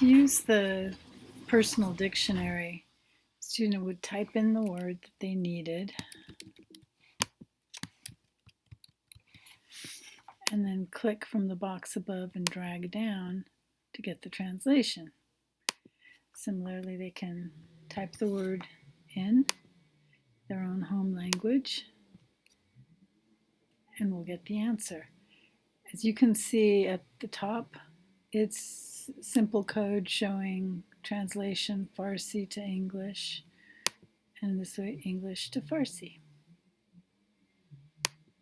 To use the personal dictionary, student would type in the word that they needed and then click from the box above and drag down to get the translation. Similarly, they can type the word in their own home language and we'll get the answer. As you can see at the top, it's simple code showing translation Farsi to English and this way English to Farsi.